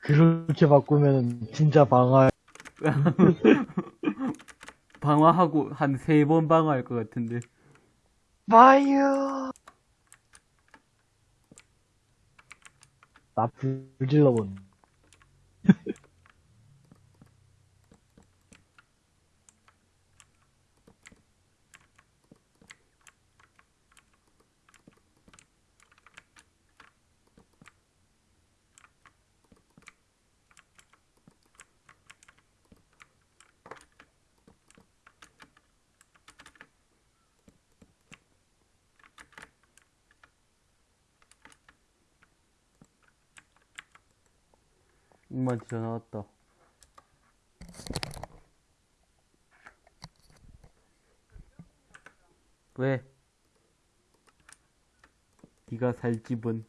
그렇게 바꾸면 진짜 방어, 방화하고 한 세 번 방화할 것 같은데. 파이어! 나 불질러 본. 엄마한테 전화 왔다. 왜? 네가 살 집은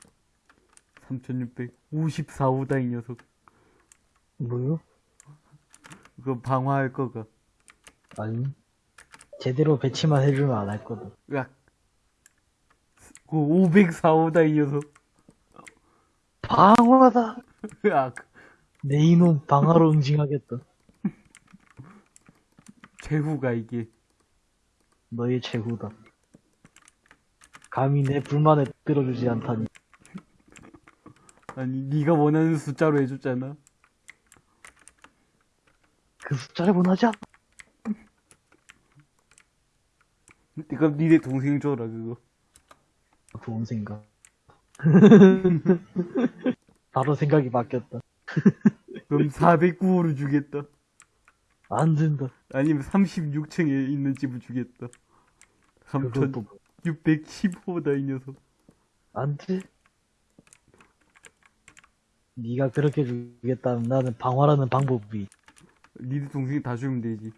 3654호다 이 녀석. 뭐요? 그거 방화할 거가. 아니. 제대로 배치만 해주면 안 할 거든. 으악. 그 504호다 이 녀석. 방어다! 으악. 내 이놈 방어로 응징하겠다. 최후가 이게. 너의 최후다. 감히 내 불만에 들어주지 않다니. 아니 네가 원하는 숫자로 해줬잖아. 그 숫자를 원하지 않아. 그럼 니네 동생 줘라 그거. 좋은 생각. 바로 생각이 바뀌었다. 그럼 409호를 주겠다. 안 된다. 아니면 36층에 있는 집을 주겠다. 그것도 3615호다 이 녀석. 안 돼. 네가 그렇게 주겠다면 나는 방어라는 방법이 니네 동생 다 주면 되지.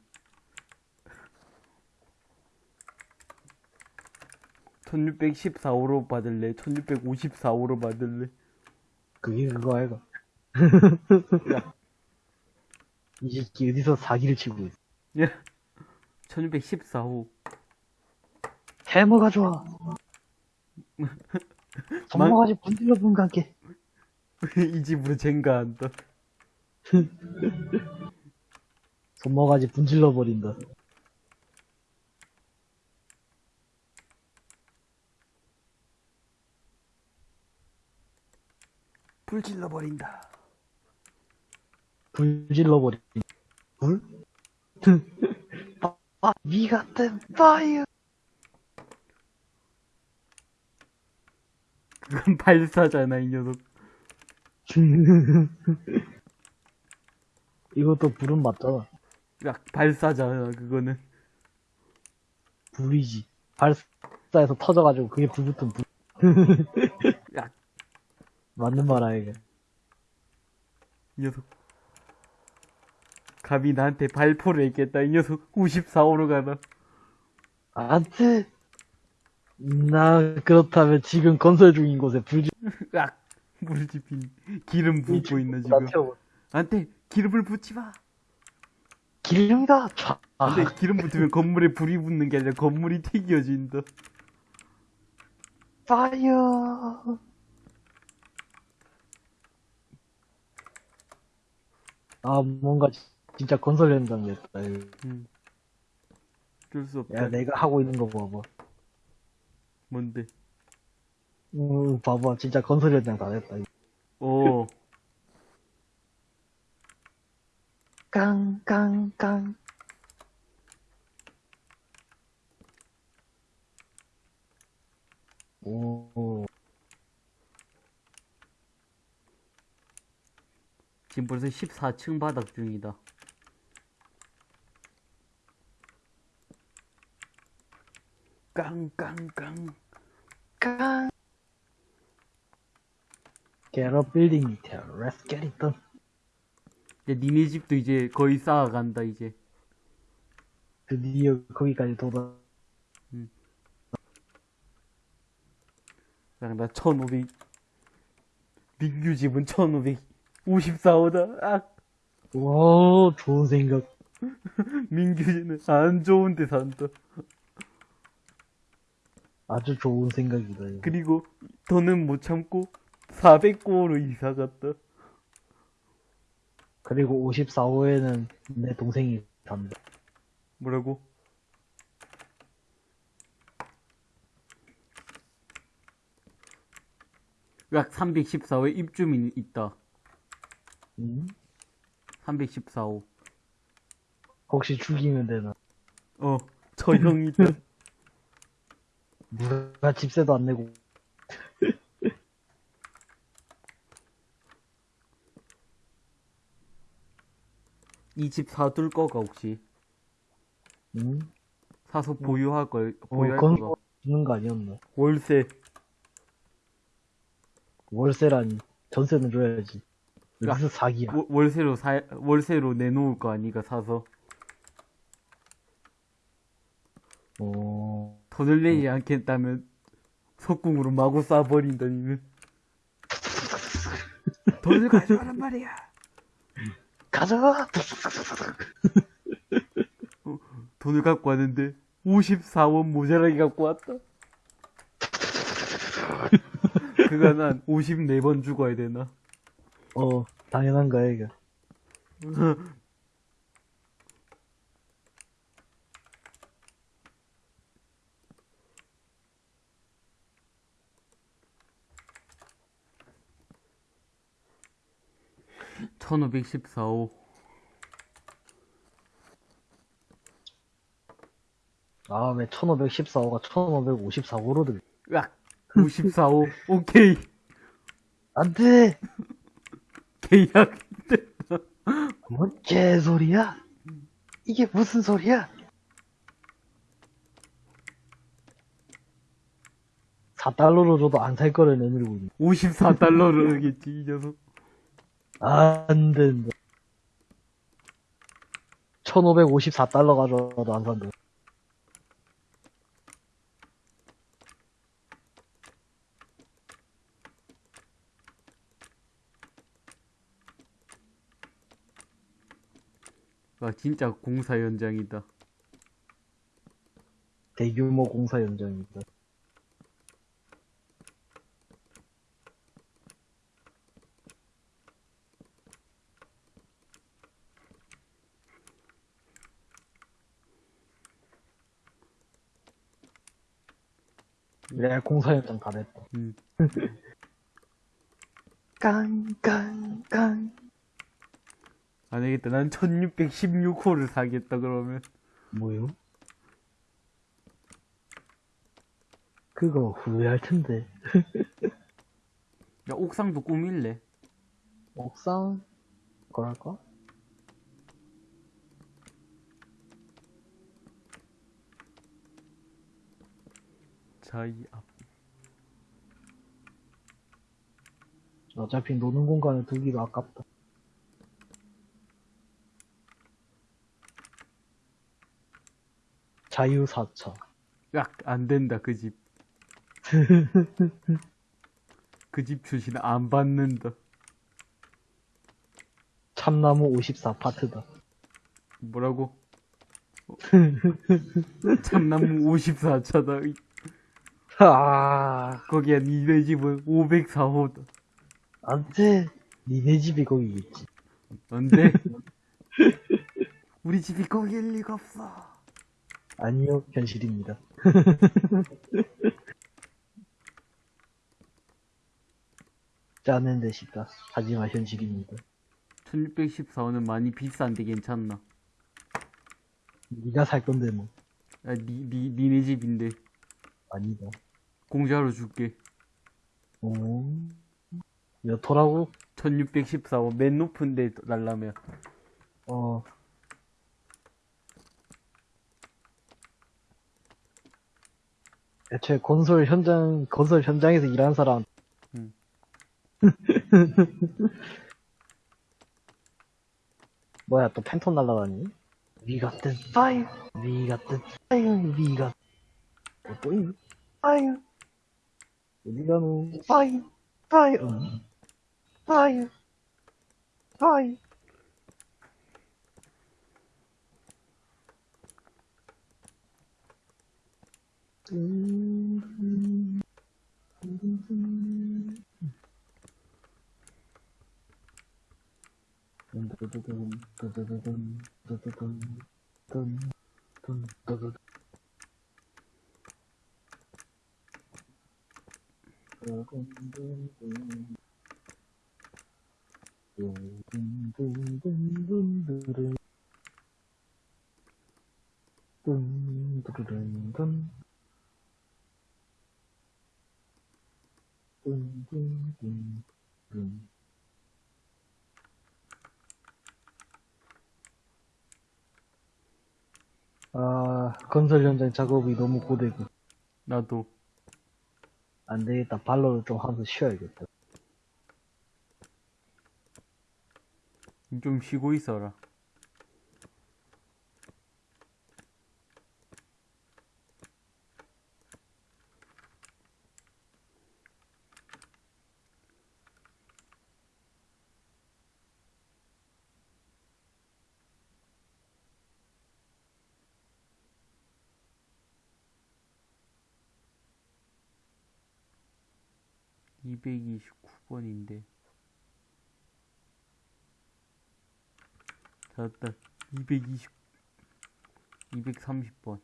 1614호로 받을래? 1654호로 받을래? 그게 그거 아이가. 야, 이 새끼 어디서 사기를 치고 있어. 야, 1614호. 해머 가 좋아. 손모가지 분들려 본 관계. 이 집으로 젠가한다. 손모가지 분질러 버린다. 불 질러 버린다. 불질러 버린다. 불? 아, 니 같은 파이어. 그건 발사잖아, 이 녀석. 이것도 불은 맞잖아. 야, 발사잖아, 그거는. 불이지. 발사에서 터져가지고 그게 불 붙은 불. 야, 맞는 말 아이가. 이 녀석. 감히 나한테 발포를 했겠다, 이 녀석. 94호로 가다. 안 돼. 나 그렇다면 지금 건설 중인 곳에 불지. 야, 물집힌 기름 붓고 있나, 나 지금. 안돼, 기름을 붓지 마. 기름이다. 촤. 안돼, 기름 붙으면 건물에 불이 붙는 게 아니라 건물이 튀겨진다. 파이어. 아 뭔가 지- 진짜 건설 현장이었다. 이거. 음. 어쩔 수 없다. 야 내가 하고 있는 거 봐봐. 뭔데? 음, 봐봐 진짜 건설 현장 다 됐다. 이거. 오, 깡 깡 깡. 오. 지금 벌써 14층 바닥 중이다. 깡깡깡. 깡. Get a building detail. Let's get it done. 야, 니네 집도 이제 거의 쌓아간다, 이제. 드디어 거기까지 도달. 야, 나 1500. 민규 집은 1554호다. 아, 와, 좋은 생각. 민규 집은 안 좋은 데 산다. 아주 좋은 생각이다. 이거. 그리고 더는 못 참고 409호로 이사 갔다. 그리고 54호에는 내 동생이 산다. 뭐라고? 약 314호에 입주민이 있다. 응? 314호. 혹시 죽이면 되나? 어, 저 형이 있다. 누가 집세도 안 내고. 이 집 사둘 거가 혹시 응? 사서 보유할 걸 어, 보유할 건설 거가 주는 거 아니었나? 월세 월세라니. 전세는 줘야지. 무슨 사기야. 월- 월세로 사, 월세로 내놓을 거 아니가 사서. 어, 돈을 내지 않겠다면 석궁으로 마구 쏴버린다니는. 돈을 가져가란 말이야. 가져가! 돈을 갖고 왔는데 54원 모자라게 갖고 왔다. 그간 한 54번 죽어야 되나? 어, 당연한 거야, 이거. (1514호) 아, 왜 1514호가 1554호로 들 으악 54호 오케이 안 돼! 계약 뭔 개소리야? 이게 무슨 소리야? 4달러로 줘도 안 살 거를 내밀고 있네. 54달러를 하겠지 이 녀석 안 된다. 1554달러 가져와도 안 산다. 아 진짜 공사 현장이다 대규모 공사 현장입니다. 네, 공사 현장 다 됐다. 음. 깡깡깡. 안 되겠다 난 1616호를 사겠다 그러면 뭐요? 그거 후회할 텐데. 야 옥상도 꾸밀래 옥상 그럴까? 앞 어차피 노는 공간을 두기가 아깝다. 자유사차. 으악 안된다 그 집 그 집 출신 안 받는다 참나무 54파트다. 뭐라고? 어. 참나무 54차다. 아, 거기야 니네 집은 504호다. 안 돼. 니네 집이 거기겠지. 안 돼. 우리 집이 거기일 리가 없어. 아니요, 현실입니다. 짜는 데 싶다. 하지만 현실입니다. 1614호는 많이 비싼데 괜찮나? 네가 살 건데 뭐. 아, 니, 니, 니네 집인데. 아니다. 공짜로 줄게. 오. 몇 호라고? 1614호. 맨 높은 데 날라면. 어. 애초에 건설 현장, 건설 현장에서 일하는 사람. 음. 뭐야, 또 팬톤 날라다니? We got the fire, we got the fire, we got. 어, 또 있니? fire. 어디 가노? fire, fire. 응. fire, fire. 아, 건설 현장 작업이 너무 고되고. 나도. 안 되겠다. 발로는 좀 하면서 쉬어야겠다. 좀 쉬고 있어라. 이백이십구 번인데 찾았다. 이백이십 이백삼십 번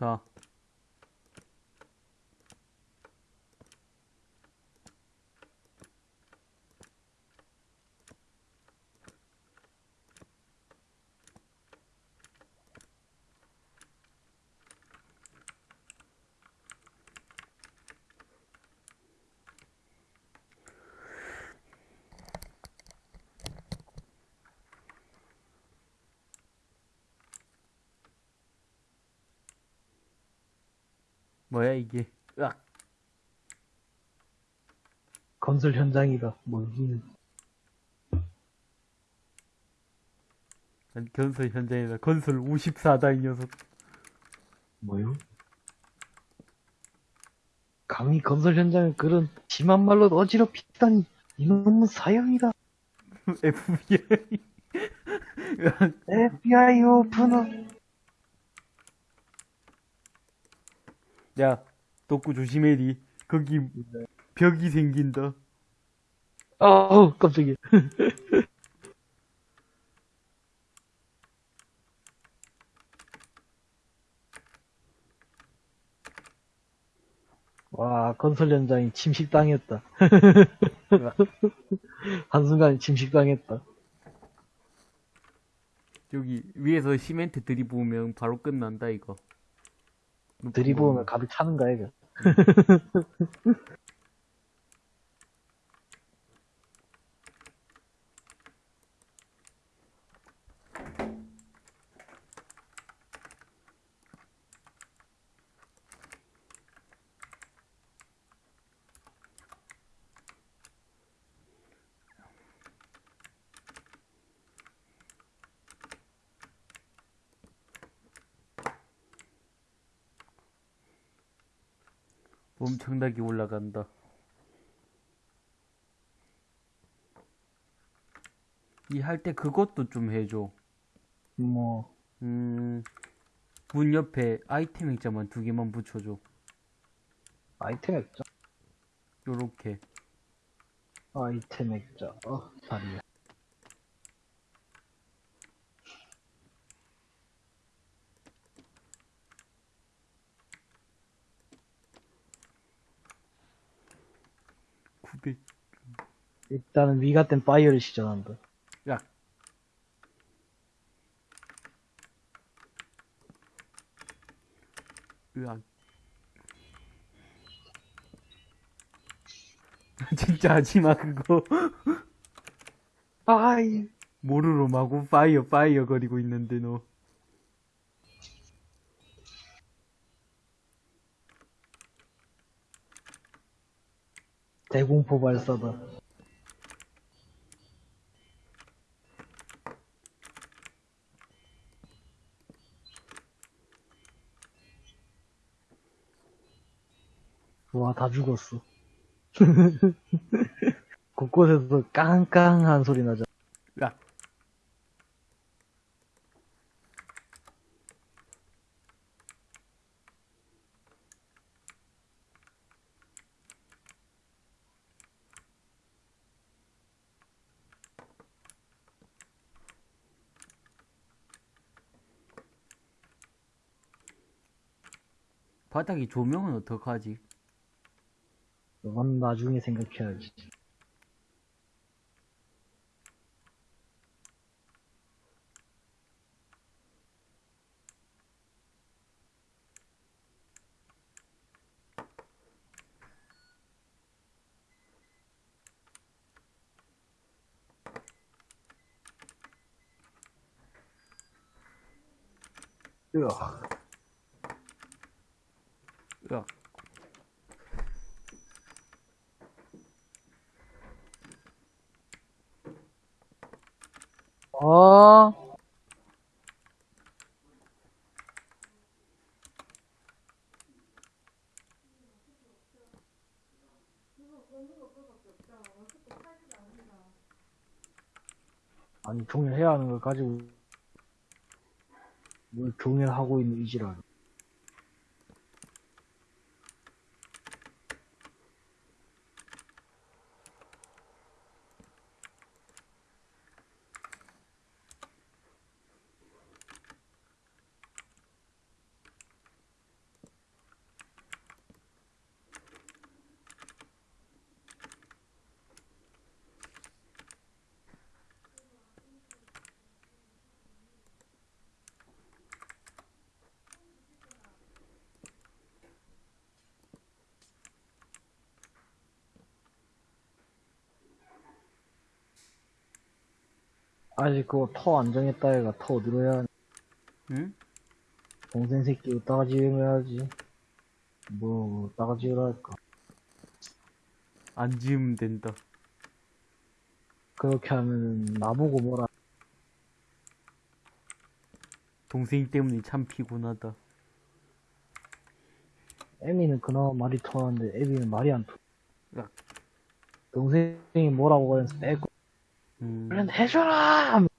십 뭐야 이게 으악 건설 현장이다. 뭐, 여기는. 난 건설 현장이다 건설 54다 이 녀석 뭐요? 감히 건설 현장을 그런 심한 말로 어지럽히다니. 이놈은 사형이다. FBI FBI 오픈어. 야 덕구 조심해리 거기 벽이 생긴다 어우, 깜짝이야. 와, 건설 현장이 침식당했다. 한순간에 침식당했다. 여기 위에서 시멘트 들이부으면 바로 끝난다 이거 들이부으면 가득 차는 거야, 이거. 엄청나게 올라간다 이 할 때 그것도 좀 해줘 뭐, 음, 문 옆에 아이템 액자만 두 개만 붙여줘 아이템 액자? 요렇게 아이템 액자. 어, 다리야. 구백 일단은 위 같은 파이어를 시전한다. 야 으악 진짜 하지마 그거 파이. 모르로 마구 파이어 파이어 거리고 있는데 너 대공포 발사다. 와, 다 죽었어. 곳곳에서 깡깡한 소리 나죠. 야. 바닥이 조명은 어떡하지? 그건 나중에 생각해야지. 으아. 으악. 어? 아니 종일해야 하는 걸 가지고 뭘 종일하고 있는 이지랄 아직 그거 터 안 정했다 얘가 터 어디로 해야 하냐 응? 동생 새끼 이따가 지으면 해야지 뭐 이따가 지으라 할까 안 지으면 된다. 그렇게 하면 나보고 뭐라 동생 때문에 참 피곤하다. 에미는 그나마 말이 통하는데 에비는 말이 안 통해 야. 동생이 뭐라고 하면서 빼고 음, 얼른 해줘라